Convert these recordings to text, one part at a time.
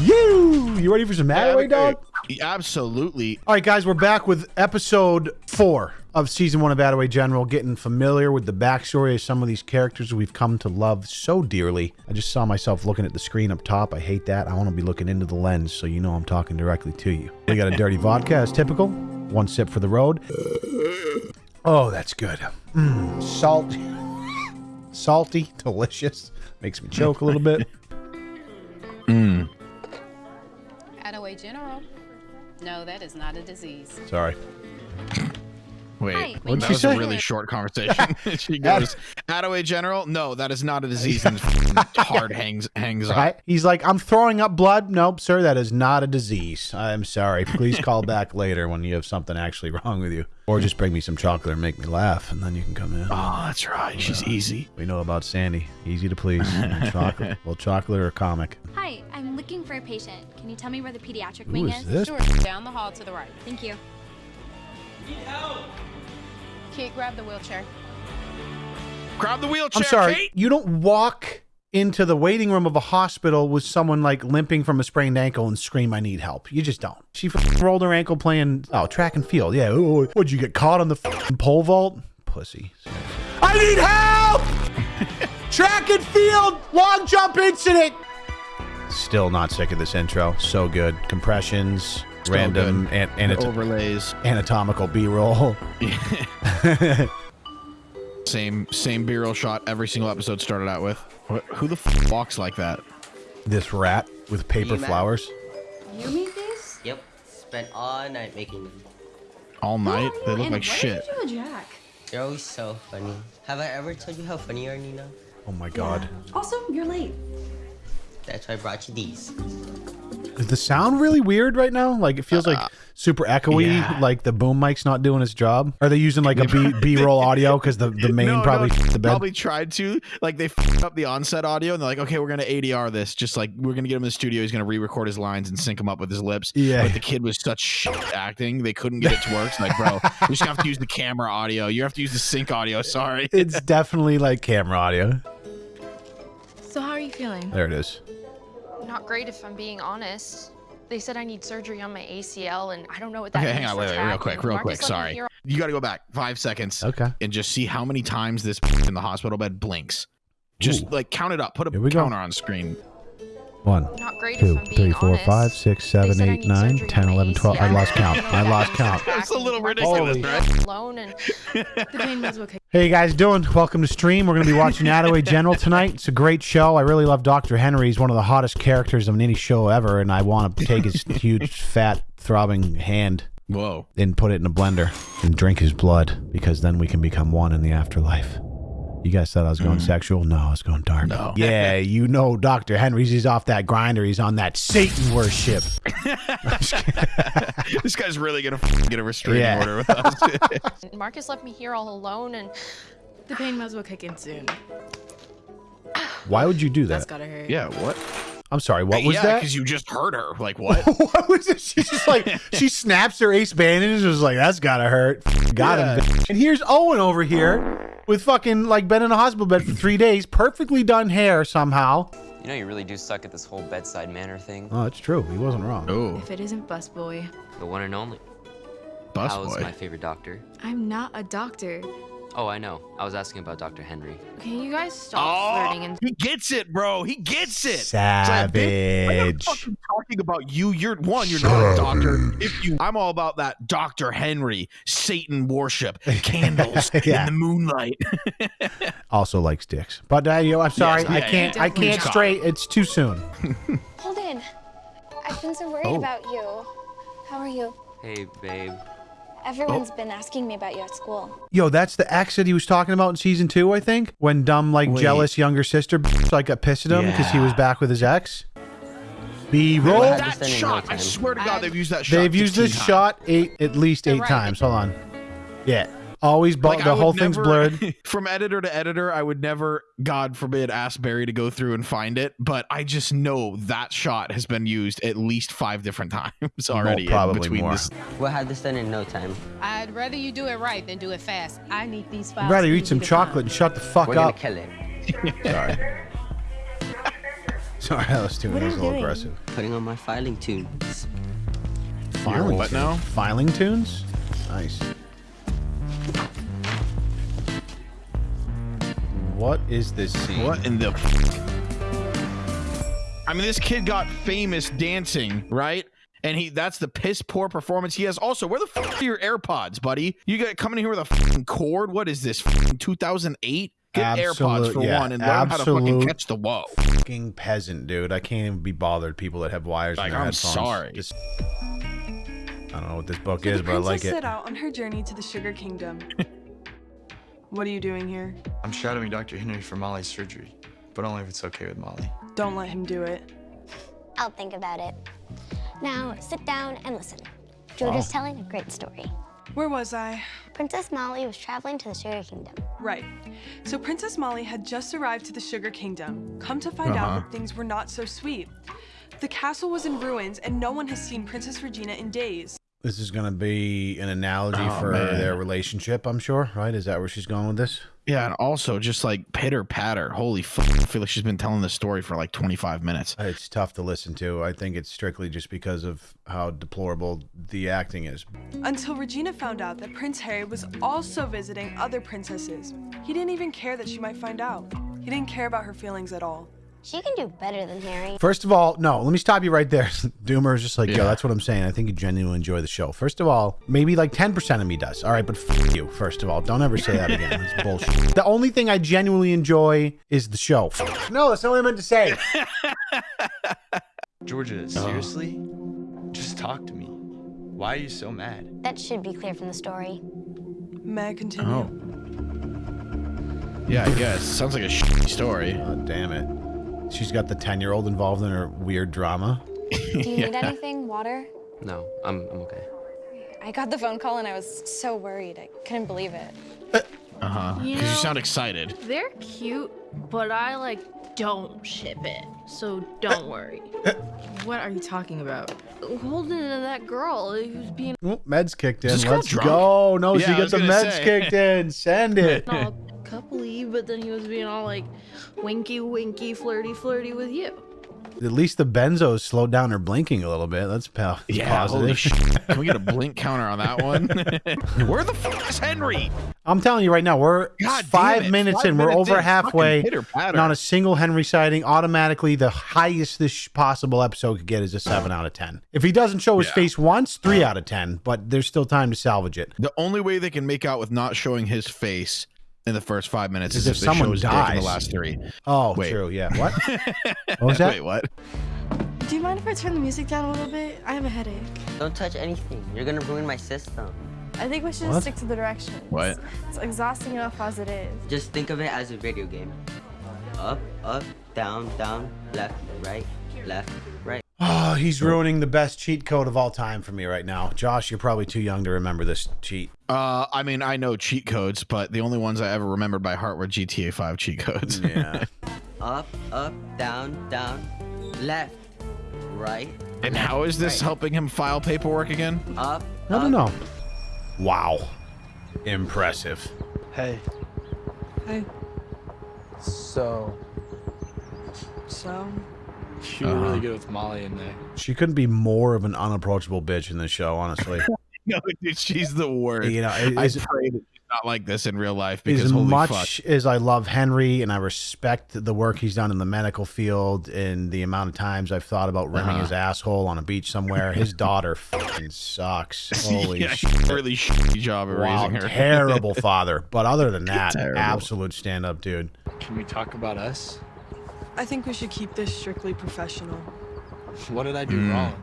You, you ready for some Attaway, dog? Absolutely. All right, guys, we're back with episode four of season one of Attaway General, getting familiar with the backstory of some of these characters we've come to love so dearly. I just saw myself looking at the screen up top. I hate that. I want to be looking into the lens so you know I'm talking directly to you. We got a dirty vodka as typical. One sip for the road. Oh, that's good. Mm, salt. Salty, delicious. Makes me choke a little bit. Attaway General. No, that is not a disease. Sorry. Wait, Hi, What'd that she was say? a really short conversation. she goes, Attaway General? No, that is not a disease. And hard hangs hangs up. Right? He's like, I'm throwing up blood. Nope, sir, that is not a disease. I'm sorry. Please call back later when you have something actually wrong with you. Or just bring me some chocolate and make me laugh, and then you can come in. Oh, that's right. She's uh, easy. We know about Sandy. Easy to please. chocolate. Well, chocolate or comic. Hi, I'm looking for a patient. Can you tell me where the pediatric Who wing is is? this? Sure, down the hall to the right. Thank you. Kid, grab the wheelchair. Grab the wheelchair. I'm sorry. Kate. You don't walk into the waiting room of a hospital with someone like limping from a sprained ankle and scream, I need help. You just don't. She f- rolled her ankle playing, oh, track and field. Yeah. Ooh, what'd you get caught on the f- pole vault? Pussy. I need help! track and field, long jump incident. Still not sick of this intro. So good. Compressions, So random good. an- anat- Overlays. anatomical B-roll. Same same B-roll shot every single episode started out with. What, who the f- walks like that? this rat with paper You mad? flowers. You made these? Yep. Spent all night making them. All night? They look and like what shit. did you Jack? They're always so funny. Have I ever told you how funny you are, Nina? Oh my god. Also, you're late. That's why I brought you these. Is the sound really weird right now? Like it feels like uh, super echoey, yeah. like the boom mic's not doing its job. Are they using like a B B roll audio because the, the main No, probably no, the bed? probably tried to. Like they f***ed up the onset audio, and they're like, "Okay, we're gonna ADR this. Just like we're gonna get him in the studio. He's gonna re-record his lines and sync them up with his lips." Yeah. But the kid was such shit acting, they couldn't get it to work. So like, bro, you just have to use the camera audio. You have to use the sync audio. Sorry. It's definitely like camera audio. So how are you feeling? There it is. Not great if I'm being honest. They said I need surgery on my ACL and I don't know what that Okay, means hang on, for wait, wait, real quick, real Marcus quick. Sorry, you got to go back five seconds. Okay. and just see how many times this in the hospital bed blinks. Just Ooh. like count it up. Put a we go. counter on screen. One, Not great two, if I'm being four, honest. five, six, seven, said I eight, nine, 10, 11, 12. I lost count. I lost count. track, That's a little ridiculous, let right? hear Alone and the pain meds will kick. Hey you guys doing? Welcome to stream. We're going to be watching Attaway General tonight. It's a great show. I really love Dr. Henry. He's one of the hottest characters of any show ever, and I want to take his huge, fat, throbbing hand Whoa. and put it in a blender and drink his blood because then we can become one in the afterlife. You guys thought I was going mm. sexual? No, I was going dark. No. Yeah, you know Dr. Henry's he's off that grinder. He's on that Satan worship. this guy's really gonna get a restraining Yeah. order with us. Marcus left me here all alone and The pain meds will kick in soon. Why would you do That's That's gotta hurt. yeah. What? I'm sorry, what was yeah, that? because you just heard her. Like what? what was it? She's just like she snaps her ace bandages. and Was like that's gotta hurt. Got him. And here's Owen over here with fucking like been in a hospital bed for three days, perfectly done hair somehow. You know, you really do suck at this whole bedside manner thing. Oh, it's true. He wasn't wrong. oh, If it isn't busboy, The one and only. bus How's my favorite doctor? I'm not a doctor. Oh, I know. I was asking about Dr. Henry. can you guys stop Oh, flirting and he gets it, bro. He gets it. It's like, bitch, I'm fucking talking about you. You're one. You're not a doctor. If you, I'm all about that Dr. Henry, Satan worship, candles Yeah. in the moonlight. Also likes dicks. But uh, you know, I'm sorry, Yes, I yeah, can't. I can't Definitely. straight. It's too soon. Holden, I've been so worried Oh. about you. How are you? Hey, babe. Everyone's oh. been asking me about you at school. Yo, that's the ex that he was talking about in season two, I think. When dumb, like Wait. jealous younger sister like got pissed at him because he was back with his ex. B roll. That shot. I swear to God, they've used that shot. They've used this times. shot eight at least eight right. times. Hold on. Yeah. Always, bu- Like, the would whole thing's never- blurred. From editor to editor, I would never, God forbid, ask Barry to go through and find it. But I just know that shot has been used at least five different times already. in probably between more. This. We'll have this done in no time. I'd rather you do it right than do it fast. I need these files. I'd rather easy eat some chocolate find. and shut the fuck We're gonna up. kill it. Sorry. Sorry, that was too What that are was a little doing? aggressive. Putting on my filing tunes. Filing what tunes. now? Filing tunes? Nice. What is this scene? What in the? I mean, this kid got famous dancing, right? And he that's the piss poor performance he has. Also, where the fuck are your AirPods, buddy? You got coming in here with a fucking cord? What is this? 2008? Get AirPods for yeah, one and learn how to fucking catch the whoa. Fucking peasant, dude. I can't even be bothered. People that have wires Like, in their I'm headphones. sorry. Just- I don't know what this book So is, but I like princess it. set out on her journey to the Sugar Kingdom. what are you doing here? I'm shadowing Dr. Henry for Molly's surgery, but only if it's okay with Molly. Don't let him do it. I'll think about it. Now, sit down and listen. Georgia's Wow. telling a great story. Where was I? Princess Molly was traveling to the Sugar Kingdom. Right. So Princess Molly had just arrived to the Sugar Kingdom. Come to find Uh-huh. out that things were not so sweet. The castle was in ruins, and no one has seen Princess Regina in days. This is going to be an analogy Oh, for man. their relationship, I'm sure, right? Is that where she's going with this? Yeah, and also just like pitter patter. Holy fuck! I feel like she's been telling this story for like 25 minutes. It's tough to listen to. I think it's strictly just because of how deplorable the acting is. Until Regina found out that Prince Harry was also visiting other princesses. He didn't even care that she might find out. He didn't care about her feelings at all. She can do better than Harry. First of all, no, let me stop you right there. Doomer is just like, yo, Yeah. that's what I'm saying. I think you genuinely enjoy the show. First of all, maybe like 10% of me does. All right, but f- you, first of all. Don't ever say that again. It's bullshit. The only thing I genuinely enjoy is the show. No, that's not what I meant to say. Georgia, uh-huh. seriously? Just talk to me. Why are you so mad? That should be clear from the story. May I continue? Oh. Yeah, I guess. Sounds like a shitty story. Oh, damn it. She's got the 10 year old involved in her weird drama. Do you need anything? Water? No, I'm, I'm okay. I got the phone call and I was so worried. I couldn't believe it. Uh huh. Because you know- sound excited. They're cute, but I like don't ship it. So don't worry. Uh, uh. what are you talking about? Holding to that girl who's being Oh, meds kicked in. Is this girl Let's drunk? go. No, Yeah, she I got the meds say. kicked in. Send it. all coupley, but then he was being all like winky, winky, flirty, flirty with you. At least the benzos slowed down her blinking a little bit. That's pa- Yeah, holy positive. shit. Can we get a blink counter on that one? Where the fuck is Henry? I'm telling you right now, we're God five damn it. minutes Five in. We're over in, halfway. fucking pitter-patter. Not a single Henry sighting. Automatically, the highest this possible episode could get is a seven out of ten. If he doesn't show his Yeah. face once, three out of ten. But there's still time to salvage it. The only way they can make out with not showing his face in the first five minutes Is is, if if, they someone show his in the last three. Oh, Wait. true. Yeah. What? what was that? Wait, what? Do you mind if I turn the music down a little bit? I have a headache. Don't touch anything. You're gonna ruin my system. I think we should What? just stick to the directions. What? It's exhausting enough as it is. Just think of it as a video game. Up, up, down, down, left, right, left, right. Oh, he's ruining the best cheat code of all time for me right now. Josh, you're probably too young to remember this cheat. Uh, I mean, I know cheat codes, but the only ones I ever remembered by heart were GTA 5 cheat codes. Yeah. Up, up, down, down, left, right, and how is this helping him file paperwork again? up, I don't know. Wow. Impressive. Hey, Hey, so so you were Uh-huh. really good with Molly in there. She couldn't be more of an unapproachable bitch in this show, honestly. No, dude, she's the worst. you know, it- I as, pray that she's not like this in real life because as holy much fuck. as I love Henry and I respect the work he's done in the medical field and the amount of times I've thought about rimming Uh-huh. his asshole on a beach somewhere, his daughter fucking sucks. Holy yeah, shit. really shitty job of Wow, raising her. terrible father. But other than that, Terrible. absolute stand up dude. Can we talk about us? I think we should keep this strictly professional. What did I do Mm. wrong?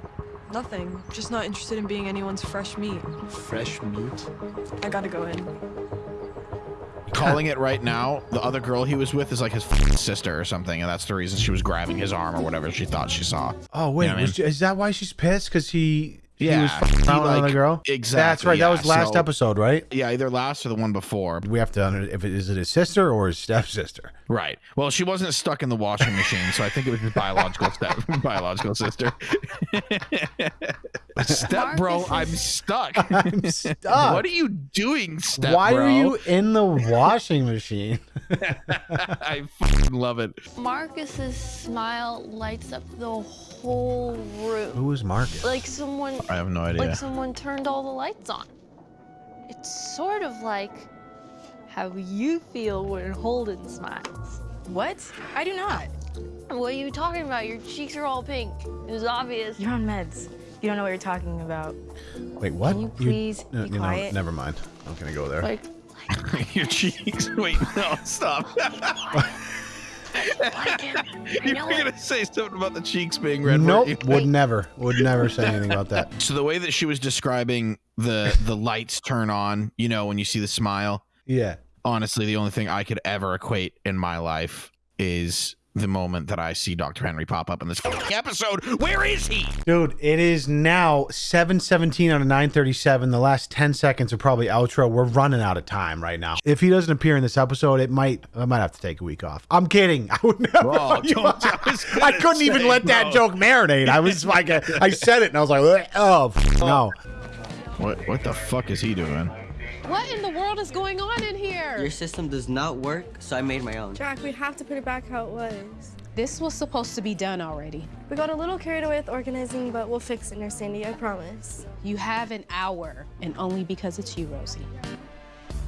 Nothing. Just not interested in being anyone's fresh meat. Fresh meat? I gotta go in. Calling it right now, the other girl he was with is like his f***ing sister or something, and that's the reason she was grabbing his arm or whatever she thought she saw. Oh wait, You know what I was- is that why she's pissed? Because he Yeah, he was fucking he, around with another like- girl. exactly, That's right. yeah, that was last so- episode, right? Yeah, either last or the one before. We have to if it is it his sister or his stepsister. Right. Well, she wasn't stuck in the washing machine, so I think it was his biological step, biological sister. step bro, I'm stuck. I'm stuck. What are you doing, step Why bro? are you in the washing machine? I love it. Marcus's smile lights up the whole room. Who is Marcus? Like someone I have no idea. like someone turned all the lights on. It's sort of like how you feel when Holden smiles. What? I do not. What are you talking about? Your cheeks are all pink. It was obvious. You're on meds. You don't know what you're talking about. Wait, what? Can you please no, be you know, quiet? never mind. I'm gonna go there. Like Your cheeks. Wait, no, stop. you were gonna say something about the cheeks being red. weren't nope, would never, would never say anything about that. So the way that she was describing the the lights turn on, you know, when you see the smile, Yeah. honestly, the only thing I could ever equate in my life is the moment that I see Dr. Henry pop up in this episode. Where is he? Dude, it is now 717 out of 937. The last 10 seconds are probably outro. We're running out of time right now. If he doesn't appear in this episode, it might I might have to take a week off. I'm kidding. I would never don't- I I couldn't even say, let that joke marinate. I was like I said it and I was like, oh no. What what the fuck is he doing? What in the world is going on in here? Your system does not work, so I made my own. Jack, we have to put it back how it was. This was supposed to be done already. We got a little carried away with organizing, but we'll fix it, Nurse Sandy, I promise. You have an hour, and only because it's you, Rosie.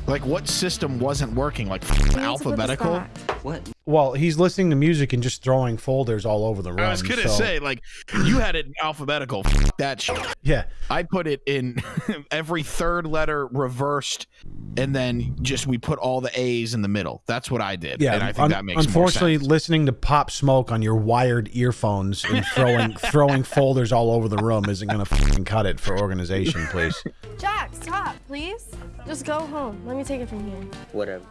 Like what system wasn't working? Like We need to put this alphabetical? What? Well, he's listening to music and just throwing folders all over the room. I was gonna so- say, like, you had it in alphabetical. F- that shit. Yeah. I put it in every third letter reversed, and then just we put all the A's in the middle. That's what I did. Yeah, and I think un- that makes unfortunately, more sense. listening to Pop Smoke on your wired earphones and throwing throwing folders all over the room isn't gonna fucking cut it for organization, please. Jack, stop, please. Just go home. Let me take it from here. Whatever.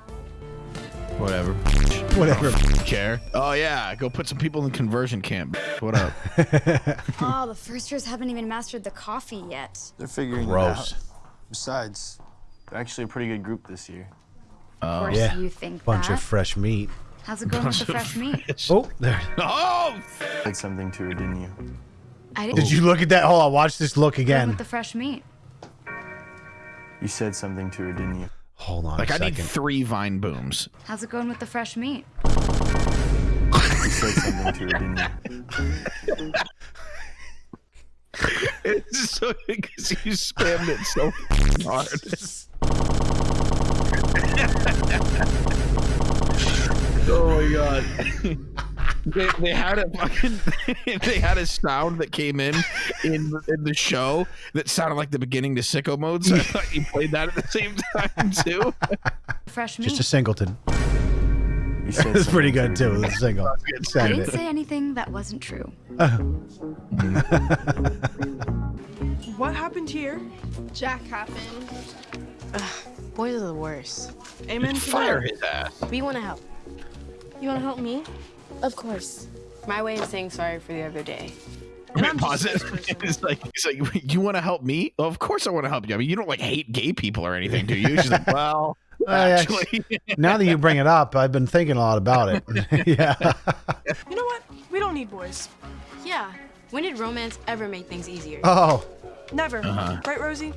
Whatever. Whatever. Care. Oh yeah, go put some people in conversion camp. What up? Oh, the first years haven't even mastered the coffee yet. They're figuring Gross. it out. Besides, they're actually a pretty good group this year. Oh. Of course yeah. you think Bunch that. of fresh meat. How's it going with the fresh meat? Oh, there. oh, Said something to her, didn't you? I didn't Did you look at that? Hold on, watch this look again. with the fresh meat. You said something to her, didn't you? Hold on like a I second. need three vine booms. How's it going with the fresh meat? You said something to her, didn't you? It's just so because you spammed it so hard. oh my god. They, they had a fucking they had a sound that came in in in the show that sounded like the beginning to sicko mode. So I thought you played that at the same time too. Fresh meat. Just a singleton. You said It's pretty good too. didn't The single. I didn't say anything that wasn't true. Uh-huh. What happened here? Jack happened. Boys are the worst. Amen to Fire that. his ass. We want to help. You want to help me? Of course. My way of saying sorry for the other day. And Wait, I'm pause it. It's like, it's like, you want to help me? Of course I want to help you. I mean, you don't like hate gay people or anything, do you? She's like, well, I actually, Now that you bring it up, I've been thinking a lot about it. yeah. You know what? We don't need boys. Yeah. When did romance ever make things easier? Oh, Never. Uh-huh. Right, Rosie?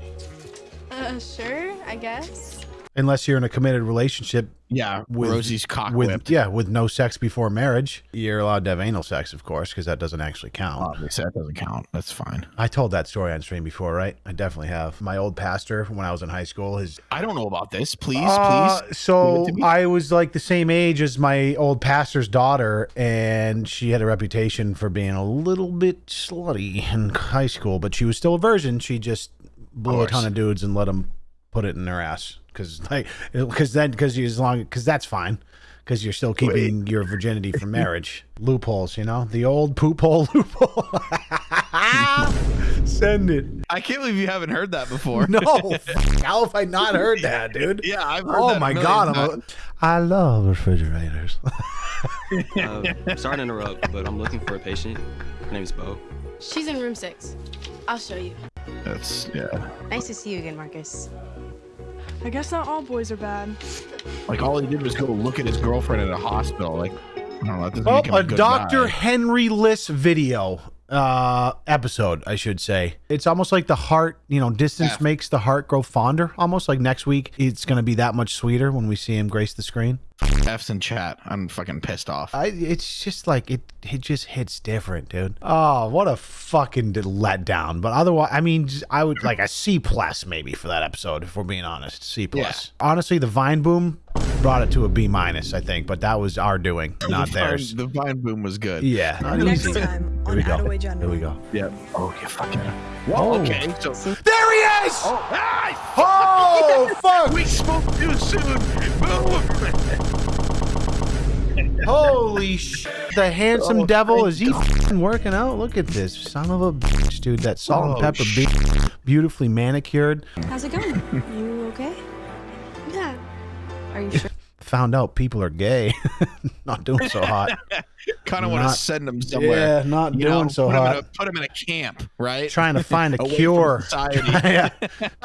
Uh, sure, I guess. Unless you're in a committed relationship yeah, with Rosie's cock with whipped. yeah, with no sex before marriage, you're allowed to have anal sex, of course, because that doesn't actually count. Obviously, that doesn't count. That's fine. I told that story on stream before, right? I definitely have. My old pastor, when I was in high school, his I don't know about this. Please, Uh, please. so give it to me. I was like the same age as my old pastor's daughter, and she had a reputation for being a little bit slutty in high school, but she was still a virgin. She just blew a ton of dudes and let them put it in their ass because like because then because you as long because that's fine because you're still keeping your virginity from marriage loopholes you know the old poop hole loophole send it I can't believe you haven't heard that before. no how have i not heard that dude yeah, I've heard oh that a my million god I'm a, i love refrigerators Uh, sorry to interrupt, but I'm looking for a patient. Her name's Bo. She's in room six. I'll show you. That's yeah. Nice to see you again, Marcus. I guess not all boys are bad. Like all he did was go look at his girlfriend at a hospital. Like, I don't know. That doesn't Oh, make him a good Dr. guy. Henry Liss video uh episode i should say. It's almost like the heart you know distance F. makes the heart grow fonder almost. Like next week it's gonna be that much sweeter when we see him grace the screen. F's in chat. I'm fucking pissed off. I, it's just like it it just hits different dude. Oh what a fucking letdown. But otherwise i mean i would like a c plus maybe for that episode if we're being honest. C plus. Honestly the vine boom brought it to a b minus i think but that was our doing not the theirs Vine, the Vine boom was good. yeah not Next easy. time here we on go Attaway General. here we go Yep. Oh, you fucking. Oh. Whoa. Okay. So. there he is Oh, ah, Oh, fuck! We spoke too soon. Boom. Holy sh! The handsome Oh, devil is he f***ing working out? Look at this son of a bitch, dude. That salt and Oh, pepper sh- beef, beautifully manicured. How's it going? You okay? Yeah. Are you sure? Found out people are gay. not doing so hot. kind of want to send them somewhere. Yeah, not you doing know, so put hot. a, put them in a camp, right? Trying to find a cure. yeah.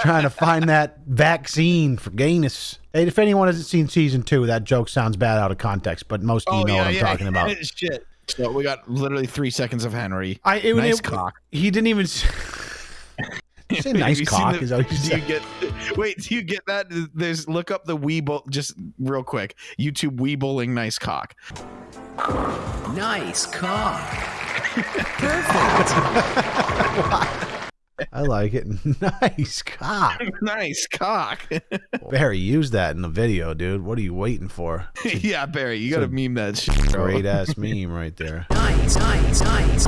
Trying to find that vaccine for gayness. Hey, if anyone hasn't seen season two, that joke sounds bad out of context, but most of you Oh know yeah, what I'm yeah. talking about. Shit. So we got literally three seconds of Henry. I it, nice it- cock. He didn't even. S- Say nice cock the- is what you do said. you get wait do you get that there's look up the Weeble just real quick youtube Weebling nice cock Nice cock. Perfect. I like it. nice cock. nice cock Barry, use that in the video, dude. What are you waiting for? yeah barry you gotta a meme that shit. Great ass meme right there. Nice, nice, nice.